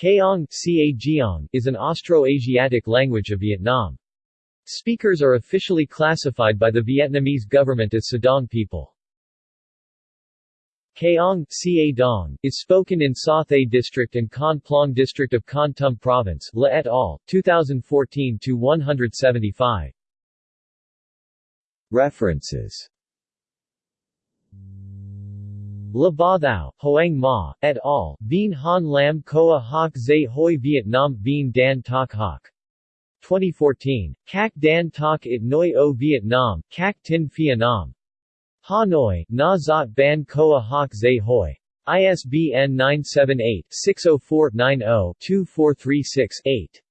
Kayong is an Austroasiatic language of Vietnam. Speakers are officially classified by the Vietnamese government as Sadong people. Kaong Dong, is spoken in Sa Thay District and Kon Plông District of Kon Tum Province La et al., 2014-175. References Ba Thao, Hoang Ma, et al., Vien Han Lam Koa Hoc Zay Hoi Vietnam Vien Dan Tak Hoc. 2014. Kak Dan Tak It Noi O Vietnam, Kak Tin Phia Nam. Hanoi, Na Zot Ban Koa Hoc Zay Hoi. ISBN 978-604-90-2436-8.